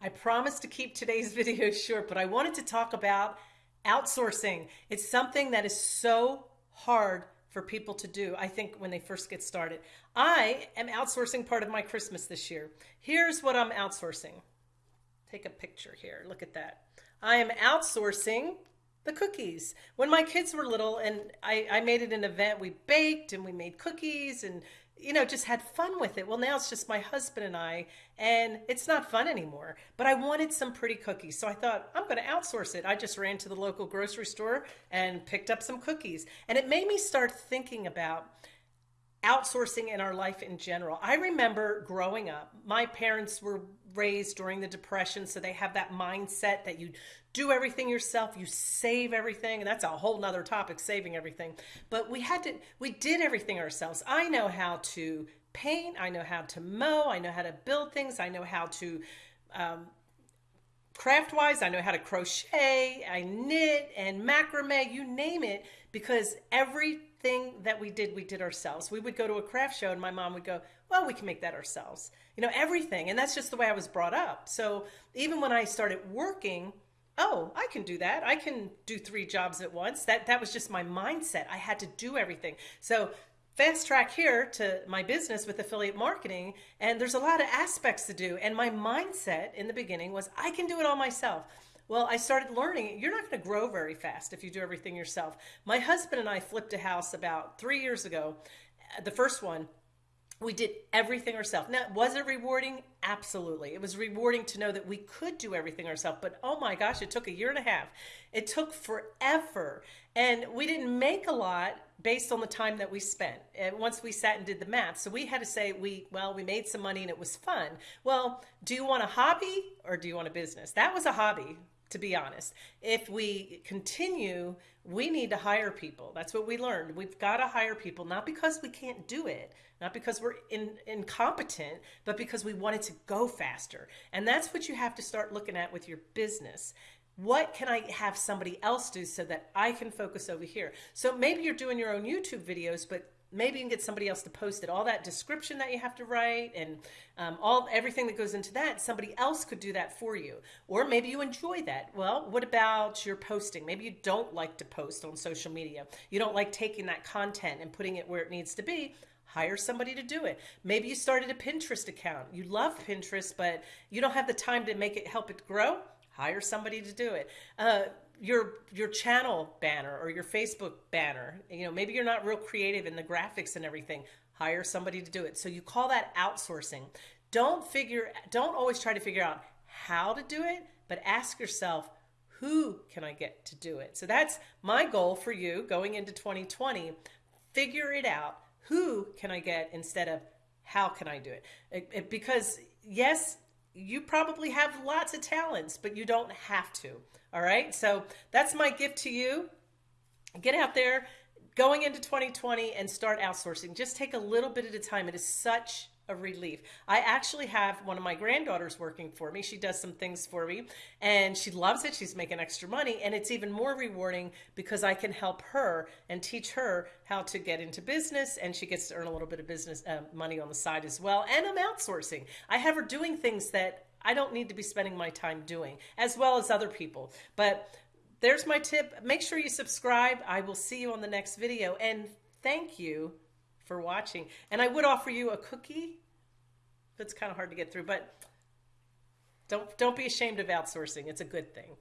I promised to keep today's video short, but I wanted to talk about outsourcing. It's something that is so hard for people to do, I think, when they first get started. I am outsourcing part of my Christmas this year. Here's what I'm outsourcing. Take a picture here. Look at that. I am outsourcing the cookies. When my kids were little and I, I made it an event, we baked and we made cookies and you know, just had fun with it. Well, now it's just my husband and I, and it's not fun anymore. But I wanted some pretty cookies. So I thought, I'm going to outsource it. I just ran to the local grocery store and picked up some cookies. And it made me start thinking about outsourcing in our life in general. I remember growing up, my parents were raised during the depression so they have that mindset that you do everything yourself you save everything and that's a whole nother topic saving everything but we had to we did everything ourselves i know how to paint i know how to mow i know how to build things i know how to um, craft wise i know how to crochet i knit and macrame you name it because everything that we did we did ourselves. We would go to a craft show and my mom would go well we can make that ourselves. You know everything. And that's just the way i was brought up. So even when i started working oh i can do that. I can do three jobs at once. That that was just my mindset. I had to do everything. So fast track here to my business with affiliate marketing and there's a lot of aspects to do. And my mindset in the beginning was i can do it all myself. Well i started learning you're not going to grow very fast if you do everything yourself. My husband and i flipped a house about three years ago. The first one we did everything ourselves. Now, was it rewarding? Absolutely. It was rewarding to know that we could do everything ourselves. But oh my gosh, it took a year and a half. It took forever. And we didn't make a lot based on the time that we spent. And once we sat and did the math. So we had to say, we, well, we made some money and it was fun. Well, do you want a hobby or do you want a business? That was a hobby to be honest. If we continue, we need to hire people. That's what we learned. We've got to hire people, not because we can't do it, not because we're in, incompetent, but because we want it to go faster. And that's what you have to start looking at with your business. What can I have somebody else do so that I can focus over here? So maybe you're doing your own YouTube videos, but maybe you can get somebody else to post it. All that description that you have to write and um, all everything that goes into that somebody else could do that for you. Or maybe you enjoy that. Well what about your posting? Maybe you don't like to post on social media. You don't like taking that content and putting it where it needs to be. Hire somebody to do it. Maybe you started a pinterest account. You love pinterest but you don't have the time to make it help it grow hire somebody to do it uh, your your channel banner or your Facebook banner. You know, maybe you're not real creative in the graphics and everything. Hire somebody to do it. So you call that outsourcing. Don't figure don't always try to figure out how to do it, but ask yourself, who can I get to do it? So that's my goal for you going into 2020. Figure it out. Who can I get instead of how can I do it? it, it because yes, you probably have lots of talents, but you don't have to. All right. So that's my gift to you. Get out there going into 2020 and start outsourcing. Just take a little bit at a time. It is such a relief. I actually have one of my granddaughters working for me. She does some things for me and she loves it. She's making extra money and it's even more rewarding because I can help her and teach her how to get into business and she gets to earn a little bit of business uh, money on the side as well. And I'm outsourcing. I have her doing things that I don't need to be spending my time doing, as well as other people. But there's my tip. Make sure you subscribe. I will see you on the next video. And thank you for watching. And I would offer you a cookie. It's kind of hard to get through, but don't don't be ashamed of outsourcing. It's a good thing.